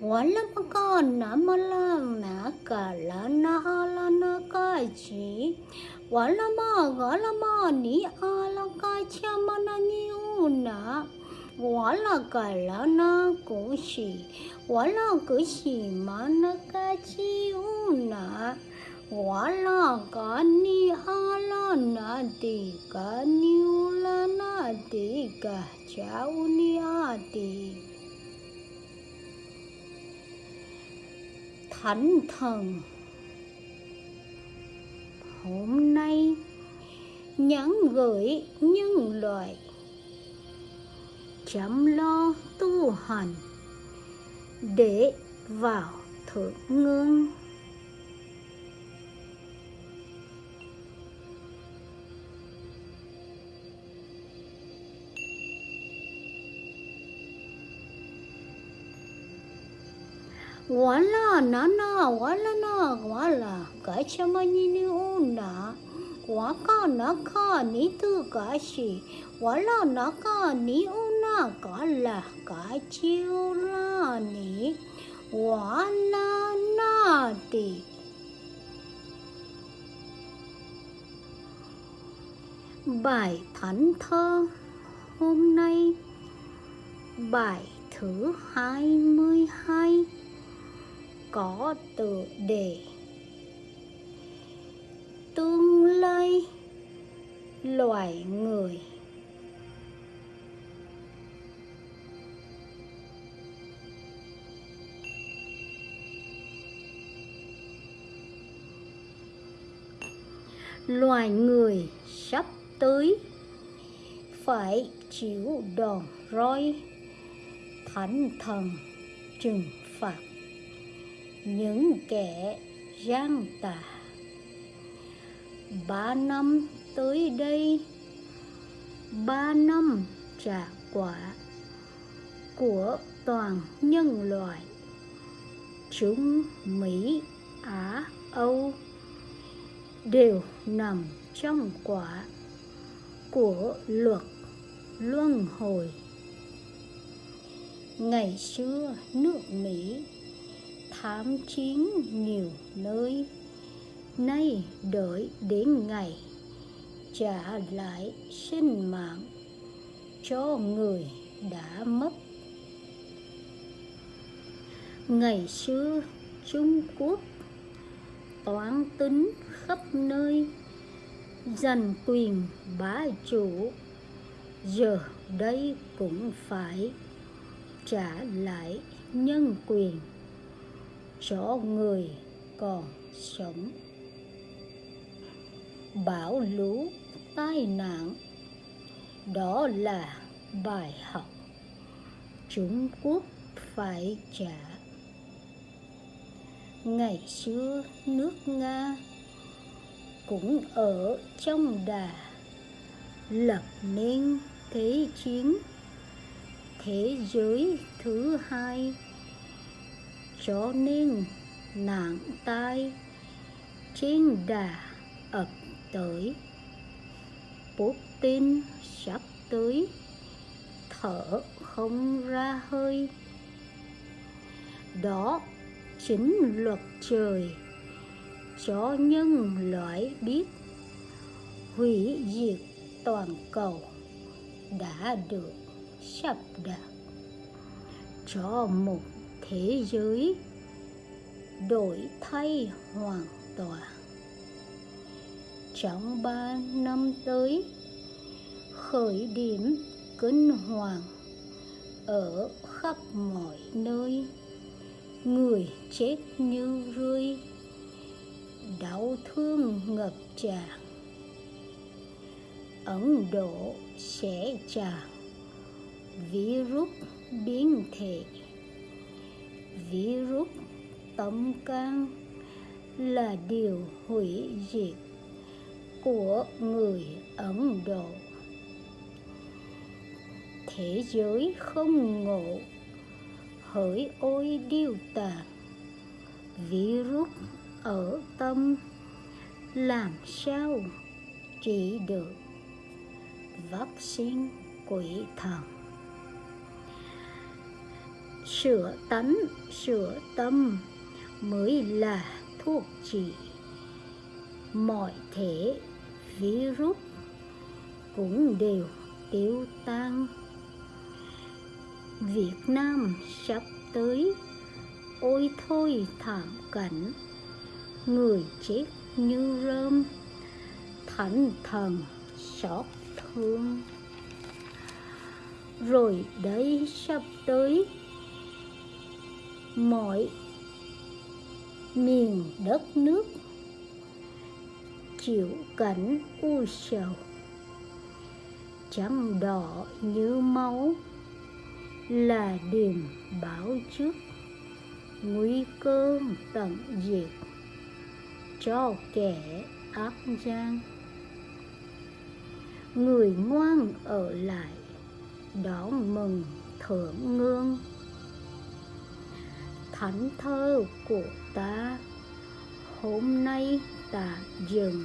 wala maka na mala na kala na ala na ka chi wala ma gala ma ni ala ka cha mana ni una wala kala na ku shi wala ku mana ka chi una wala ka ni ala na ti ka ni ula na ti ka cha ni a ti thánh thần. Hôm nay, nhắn gửi nhân loại. Chăm lo tu hành để vào thượng ngương wala, nana, wala na, wala. Ka chama ni ni una waka naka ni tu ka shi wala naka ni una ka la ka chiu la ni wala na ti bài thánh thơ hôm nay, bài thứ hai mươi hai có từ đề. Tương lai, loài người. Loài người sắp tới phải chịu đòn roi, thánh thần trừng phạt những kẻ gian tà. Ba năm tới đây, ba năm trả quả của toàn nhân loại, chúng mỹ, á, âu đều nằm trong quả của luật luân hồi. Ngày xưa nước mỹ thám chiến nhiều nơi. Nay đợi đến ngày trả lại sinh mạng cho người đã mất. Ngày xưa trung quốc toán tính khắp nơi, giành quyền bá chủ. Giờ đây cũng phải trả lại nhân quyền cho người còn sống. Bão lũ, tai nạn. Đó là bài học trung quốc phải trả. Ngày xưa nước nga cũng ở trong đà lập nên thế chiến. Thế giới thứ hai cho nên nặng tai trên đà ập tới. Putin sắp tới, thở không ra hơi. Đó chính luật trời cho nhân loại biết hủy diệt toàn cầu đã được sắp đặt cho một thế giới, đổi thay hoàn toàn. Trong ba năm tới, khởi điểm kinh hoàng ở khắp mọi nơi, người chết như rơi, đau thương ngập tràn. Ấn độ sẽ tràn virus biến thể virus tâm can là điều hủy diệt của người ấn độ. Thế giới không ngộ, hỡi ôi điêu tàn. Virus ở tâm làm sao trị được? Vaccine quỷ thần sửa tánh sửa tâm, mới là thuốc trị. Mọi thể, virus cũng đều tiêu tan. Việt Nam sắp tới, ôi thôi thảm cảnh, người chết như rơm, thánh thần xót thương. Rồi đấy sắp tới mọi miền đất nước chịu cảnh u sầu trắng đỏ như máu là điềm báo trước nguy cơ tận diệt cho kẻ ác gian. Người ngoan ở lại đón mừng thượng ngương thánh thơ của ta. Hôm nay ta dừng.